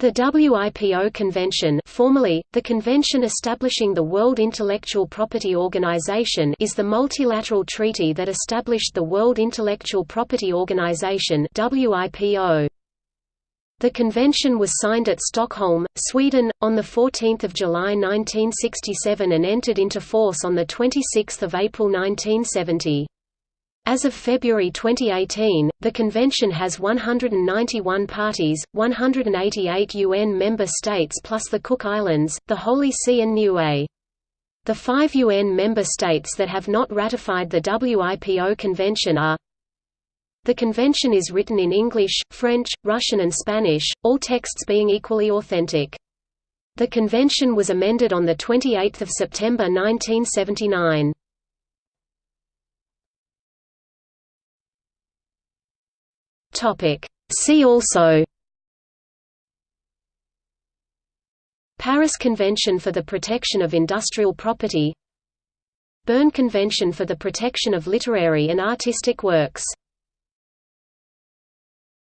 The WIPO Convention formerly, the Convention Establishing the World Intellectual Property Organization is the multilateral treaty that established the World Intellectual Property Organization. The convention was signed at Stockholm, Sweden, on 14 July 1967 and entered into force on 26 April 1970. As of February 2018, the convention has 191 parties, 188 UN member states plus the Cook Islands, the Holy See and Niue. The five UN member states that have not ratified the WIPO convention are The convention is written in English, French, Russian and Spanish, all texts being equally authentic. The convention was amended on 28 September 1979. Topic. See also Paris Convention for the Protection of Industrial Property Berne Convention for the Protection of Literary and Artistic Works